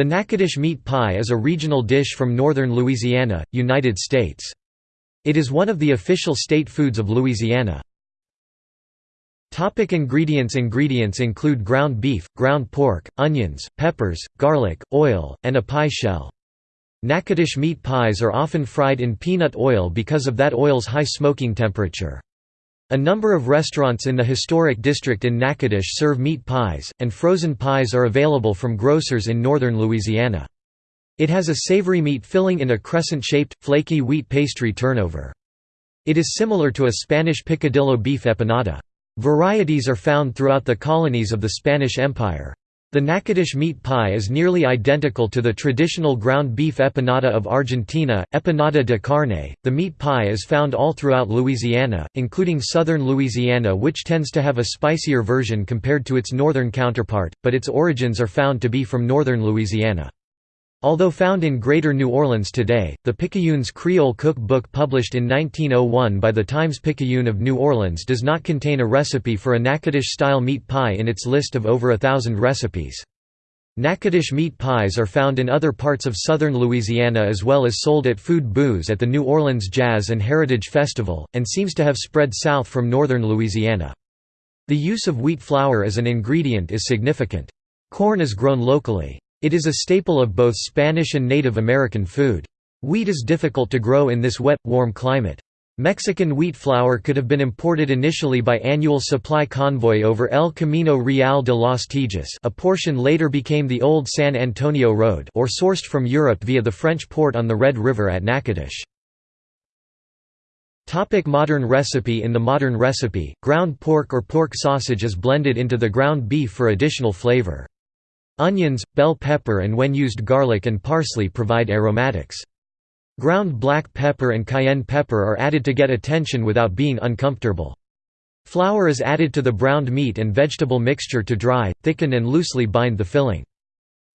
The Natchitoches meat pie is a regional dish from northern Louisiana, United States. It is one of the official state foods of Louisiana. Topic ingredients Ingredients include ground beef, ground pork, onions, peppers, garlic, oil, and a pie shell. Natchitoches meat pies are often fried in peanut oil because of that oil's high smoking temperature. A number of restaurants in the historic district in Natchitoches serve meat pies, and frozen pies are available from grocers in northern Louisiana. It has a savory meat filling in a crescent-shaped, flaky wheat pastry turnover. It is similar to a Spanish picadillo beef empanada. Varieties are found throughout the colonies of the Spanish Empire. The Natchitoches meat pie is nearly identical to the traditional ground beef empanada of Argentina, empanada de carne. The meat pie is found all throughout Louisiana, including southern Louisiana, which tends to have a spicier version compared to its northern counterpart, but its origins are found to be from northern Louisiana. Although found in Greater New Orleans today, the Picayune's Creole Cook Book published in 1901 by the Times-Picayune of New Orleans does not contain a recipe for a Natchitoches-style meat pie in its list of over a thousand recipes. Natchitoches meat pies are found in other parts of southern Louisiana as well as sold at food booths at the New Orleans Jazz and Heritage Festival, and seems to have spread south from northern Louisiana. The use of wheat flour as an ingredient is significant. Corn is grown locally. It is a staple of both Spanish and Native American food. Wheat is difficult to grow in this wet, warm climate. Mexican wheat flour could have been imported initially by annual supply convoy over El Camino Real de los Tejas a portion later became the Old San Antonio Road or sourced from Europe via the French port on the Red River at Natchitoches. Topic modern recipe In the modern recipe, ground pork or pork sausage is blended into the ground beef for additional flavor. Onions, bell pepper and when used garlic and parsley provide aromatics. Ground black pepper and cayenne pepper are added to get attention without being uncomfortable. Flour is added to the browned meat and vegetable mixture to dry, thicken and loosely bind the filling.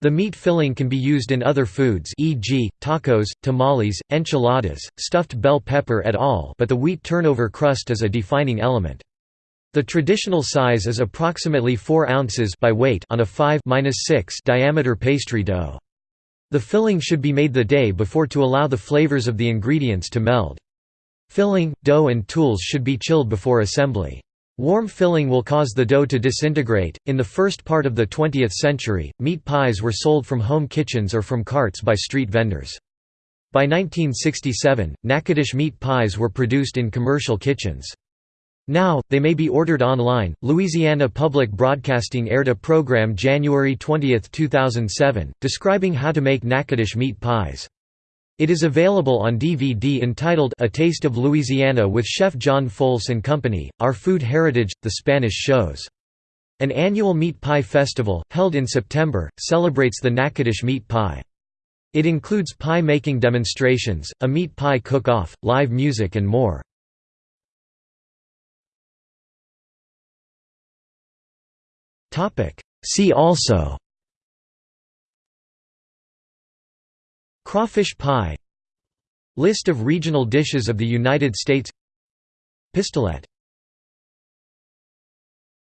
The meat filling can be used in other foods e.g., tacos, tamales, enchiladas, stuffed bell pepper et al. but the wheat turnover crust is a defining element. The traditional size is approximately 4 ounces by weight on a 5-6 diameter pastry dough. The filling should be made the day before to allow the flavors of the ingredients to meld. Filling, dough and tools should be chilled before assembly. Warm filling will cause the dough to disintegrate. In the first part of the 20th century, meat pies were sold from home kitchens or from carts by street vendors. By 1967, Natchitoches meat pies were produced in commercial kitchens. Now, they may be ordered online. Louisiana Public Broadcasting aired a program January 20, 2007, describing how to make Natchitoches meat pies. It is available on DVD entitled A Taste of Louisiana with Chef John Folse and Company, Our Food Heritage, The Spanish Shows. An annual meat pie festival, held in September, celebrates the Natchitoches meat pie. It includes pie-making demonstrations, a meat pie cook-off, live music and more. See also Crawfish pie List of regional dishes of the United States Pistolet